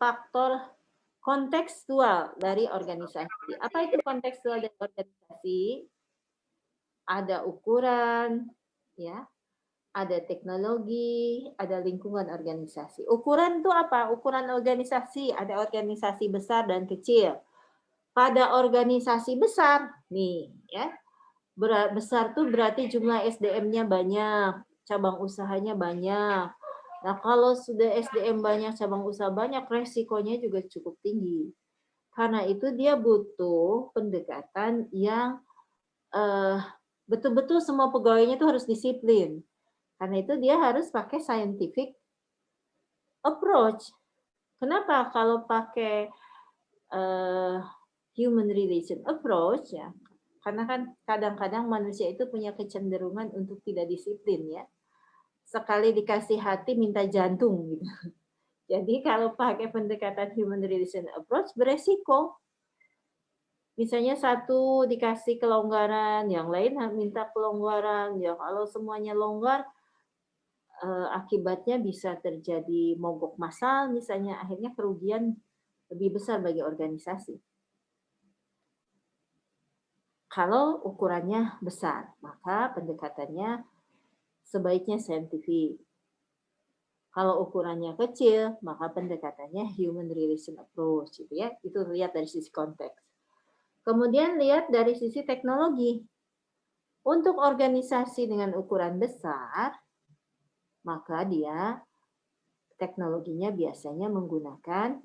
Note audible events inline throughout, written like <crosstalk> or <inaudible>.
faktor kontekstual dari organisasi. Apa itu kontekstual dari organisasi? Ada ukuran, ya, ada teknologi, ada lingkungan organisasi. Ukuran itu apa? Ukuran organisasi, ada organisasi besar dan kecil. Pada organisasi besar, nih ya, besar tuh berarti jumlah SDM-nya banyak, cabang usahanya banyak. Nah kalau sudah SDM banyak, cabang usaha banyak, resikonya juga cukup tinggi. Karena itu dia butuh pendekatan yang eh, betul-betul semua pegawainya itu harus disiplin karena itu dia harus pakai scientific approach. Kenapa kalau pakai uh, human relation approach ya? Karena kan kadang-kadang manusia itu punya kecenderungan untuk tidak disiplin ya. Sekali dikasih hati minta jantung gitu. <laughs> Jadi kalau pakai pendekatan human relation approach beresiko. Misalnya satu dikasih kelonggaran, yang lain minta kelonggaran. Ya kalau semuanya longgar, Eh, akibatnya bisa terjadi mogok massal, misalnya akhirnya kerugian lebih besar bagi organisasi. Kalau ukurannya besar, maka pendekatannya sebaiknya saintifik. Kalau ukurannya kecil, maka pendekatannya human relation approach, gitu ya. Itu lihat dari sisi konteks. Kemudian lihat dari sisi teknologi. Untuk organisasi dengan ukuran besar, maka dia teknologinya biasanya menggunakan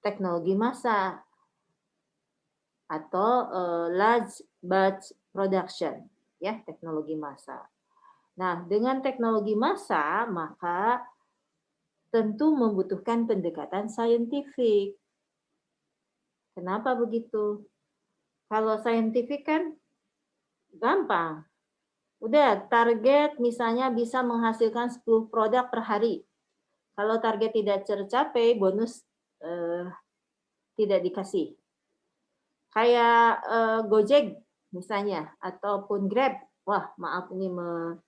teknologi massa atau uh, large batch production ya teknologi massa. Nah, dengan teknologi massa maka tentu membutuhkan pendekatan saintifik. Kenapa begitu? Kalau saintifik kan gampang, Udah, target misalnya bisa menghasilkan 10 produk per hari. Kalau target tidak tercapai, bonus eh, tidak dikasih. Kayak eh, Gojek misalnya, ataupun Grab. Wah, maaf ini me,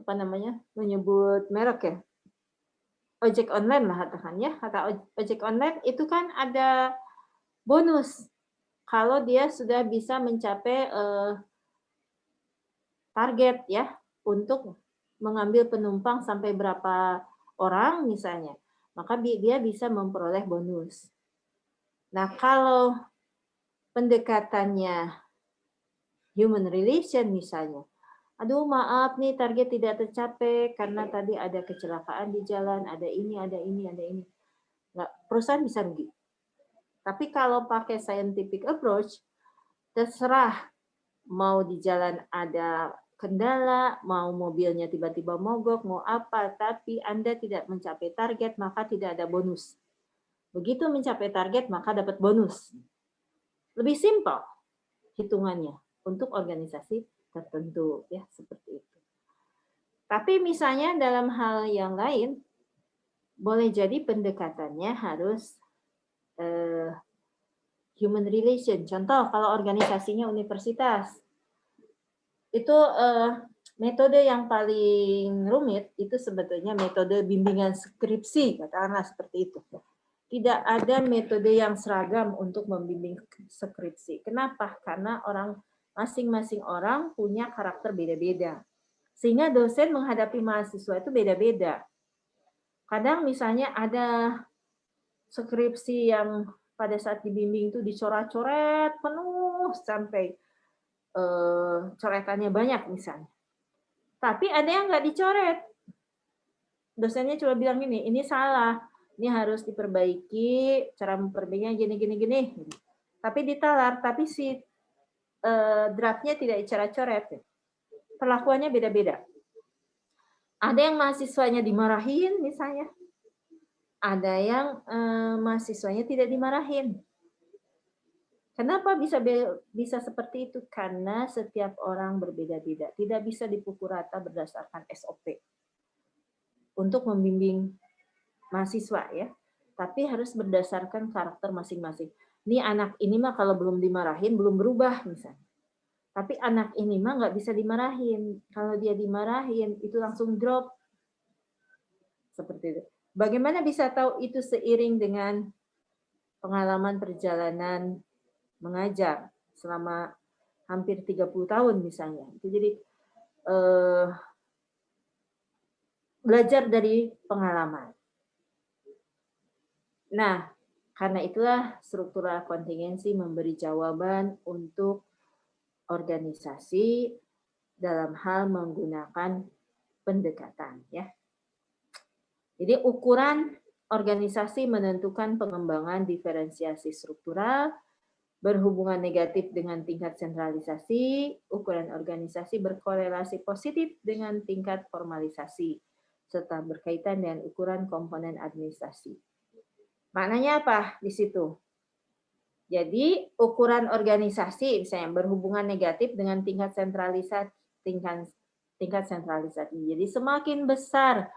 apa namanya menyebut merek ya. Ojek online lah katakan ya. Kata ojek online itu kan ada bonus kalau dia sudah bisa mencapai eh, target ya untuk mengambil penumpang sampai berapa orang misalnya, maka dia bisa memperoleh bonus. Nah, kalau pendekatannya human relation misalnya, aduh maaf nih target tidak tercapai karena tadi ada kecelakaan di jalan, ada ini, ada ini, ada ini. Nggak, perusahaan bisa rugi. Tapi kalau pakai scientific approach, terserah mau di jalan ada kendala, mau mobilnya tiba-tiba mogok, mau apa, tapi Anda tidak mencapai target, maka tidak ada bonus. Begitu mencapai target, maka dapat bonus. Lebih simpel hitungannya untuk organisasi tertentu, ya seperti itu. Tapi misalnya dalam hal yang lain, boleh jadi pendekatannya harus uh, human relation. Contoh, kalau organisasinya universitas, itu uh, metode yang paling rumit itu sebetulnya metode bimbingan skripsi, katakanlah seperti itu. Tidak ada metode yang seragam untuk membimbing skripsi. Kenapa? Karena orang masing-masing orang punya karakter beda-beda. Sehingga dosen menghadapi mahasiswa itu beda-beda. Kadang misalnya ada skripsi yang pada saat dibimbing itu dicoret-coret penuh sampai eh, coretannya banyak misalnya. Tapi ada yang nggak dicoret. Dosennya cuma bilang gini, ini salah, ini harus diperbaiki, cara memperbaikinya gini, gini, gini. Tapi ditalar, tapi si draftnya tidak dicoret-coret. Perlakuannya beda-beda. Ada yang mahasiswanya dimarahin misalnya. Ada yang eh, mahasiswanya tidak dimarahin Kenapa bisa bisa seperti itu? Karena setiap orang berbeda-beda, tidak bisa dipukul rata berdasarkan SOP untuk membimbing mahasiswa ya. Tapi harus berdasarkan karakter masing-masing. Ini anak ini mah kalau belum dimarahin belum berubah misalnya. Tapi anak ini mah nggak bisa dimarahin. Kalau dia dimarahin itu langsung drop. Seperti itu. Bagaimana bisa tahu itu seiring dengan pengalaman perjalanan mengajar selama hampir 30 tahun misalnya. Jadi eh, belajar dari pengalaman. Nah, karena itulah struktural kontingensi memberi jawaban untuk organisasi dalam hal menggunakan pendekatan ya. Jadi ukuran organisasi menentukan pengembangan diferensiasi struktural berhubungan negatif dengan tingkat sentralisasi, ukuran organisasi berkorelasi positif dengan tingkat formalisasi serta berkaitan dengan ukuran komponen administrasi. Maknanya apa di situ? Jadi ukuran organisasi misalnya berhubungan negatif dengan tingkat sentralisasi tingkat tingkat sentralisasi. Jadi semakin besar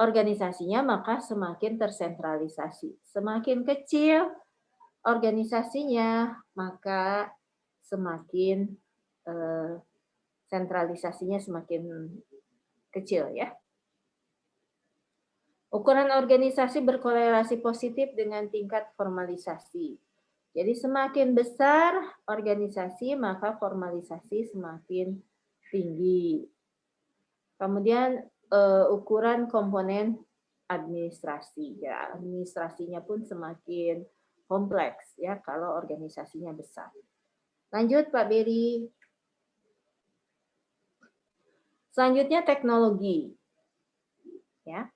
organisasinya maka semakin tersentralisasi. Semakin kecil organisasinya maka semakin eh, sentralisasinya semakin kecil ya. Ukuran organisasi berkorelasi positif dengan tingkat formalisasi. Jadi semakin besar organisasi, maka formalisasi semakin tinggi. Kemudian uh, ukuran komponen administrasi. Ya, administrasinya pun semakin kompleks ya kalau organisasinya besar. Lanjut Pak Beri. Selanjutnya teknologi. Ya.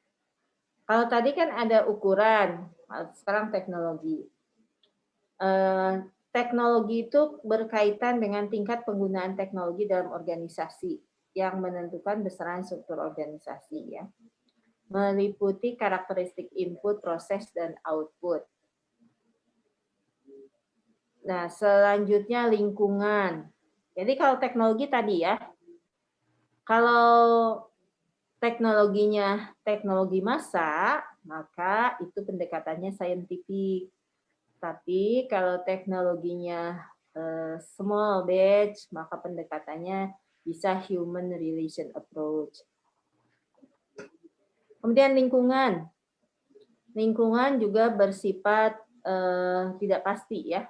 Kalau tadi kan ada ukuran, sekarang teknologi. Eh, teknologi itu berkaitan dengan tingkat penggunaan teknologi dalam organisasi yang menentukan besaran struktur organisasi ya. Meliputi karakteristik input, proses, dan output. Nah, selanjutnya lingkungan. Jadi kalau teknologi tadi ya, kalau teknologinya teknologi massa, maka itu pendekatannya saintifik. Tapi kalau teknologinya uh, small batch, maka pendekatannya bisa human relation approach. Kemudian lingkungan. Lingkungan juga bersifat uh, tidak pasti ya.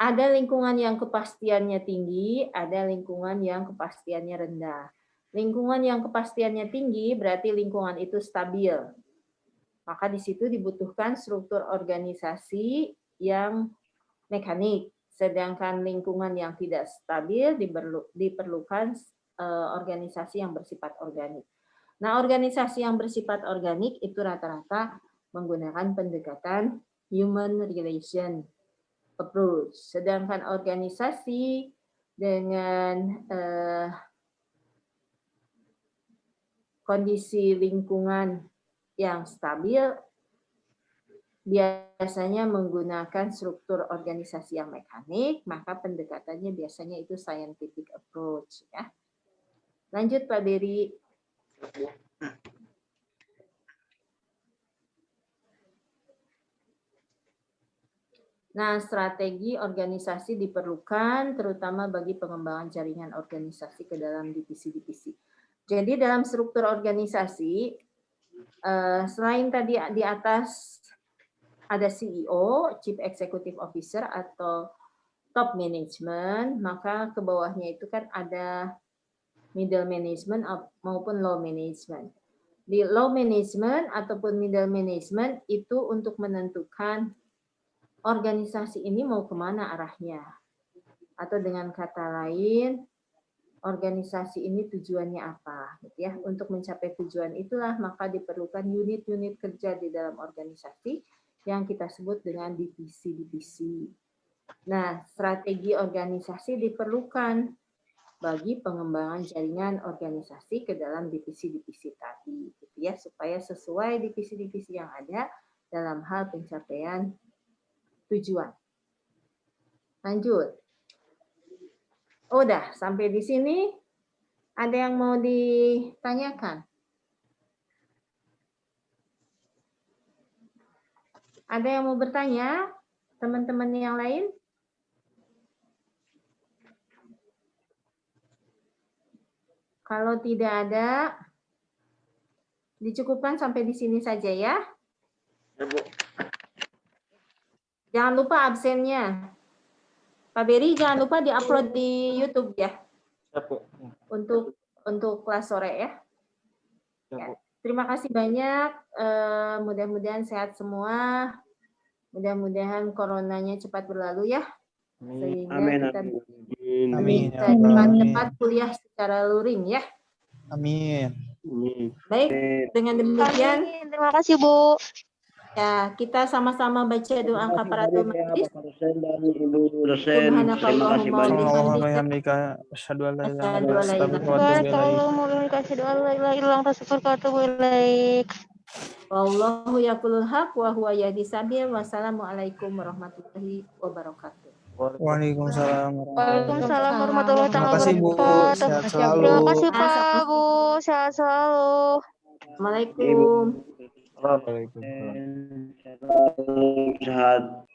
Ada lingkungan yang kepastiannya tinggi, ada lingkungan yang kepastiannya rendah. Lingkungan yang kepastiannya tinggi berarti lingkungan itu stabil. Maka di situ dibutuhkan struktur organisasi yang mekanik. Sedangkan lingkungan yang tidak stabil diperlukan eh, organisasi yang bersifat organik. Nah, organisasi yang bersifat organik itu rata-rata menggunakan pendekatan human relation approach. Sedangkan organisasi dengan eh, kondisi lingkungan yang stabil biasanya menggunakan struktur organisasi yang mekanik, maka pendekatannya biasanya itu scientific approach. ya. Lanjut Pak Beri. Nah, strategi organisasi diperlukan terutama bagi pengembangan jaringan organisasi ke dalam divisi-divisi. Jadi dalam struktur organisasi, eh, selain tadi di atas ada CEO, Chief Executive Officer atau top management, maka ke bawahnya itu kan ada middle management maupun low management. Di low management ataupun middle management itu untuk menentukan organisasi ini mau ke mana arahnya. Atau dengan kata lain, organisasi ini tujuannya apa gitu ya untuk mencapai tujuan itulah maka diperlukan unit-unit kerja di dalam organisasi yang kita sebut dengan divisi-divisi. Nah, strategi organisasi diperlukan bagi pengembangan jaringan organisasi ke dalam divisi-divisi tadi gitu ya supaya sesuai divisi-divisi yang ada dalam hal pencapaian tujuan. Lanjut. Udah, sampai di sini ada yang mau ditanyakan? Ada yang mau bertanya? Teman-teman yang lain? Kalau tidak ada, Dicukupkan sampai di sini saja ya. Ya, Bu. Jangan lupa absennya. Pak Beri jangan lupa diupload di YouTube ya Ya, Bu. untuk untuk kelas sore ya. Ya, Bu. Terima kasih banyak. eh, Mudah-mudahan sehat semua. Mudah-mudahan coronanya cepat berlalu ya. Sehingga Amin. kita Amin. Amin. bisa Ya cepat-cepat kuliah secara luring ya. Amin. Amin. Baik, dengan demikian Amin. Terima kasih, Bu. Ya kita sama-sama baca doa kafaratul majlis. Terima kasih banyak. Allahumma asyhadu an la ilaha illa anta astaghfiruka wa atubu ilaik. Wallahu yaqulul haq wa huwa yahdi sabil. Wassalamualaikum warahmatullahi wabarakatuh. Waalaikumsalam warahmatullahi Waalaikumsalam warahmatullahi Terima kasih Bu, wabarakatuh. Terima kasih Pak Bu, sehat selalu. Assalamualaikum. Waalaikumsalam. Sehat.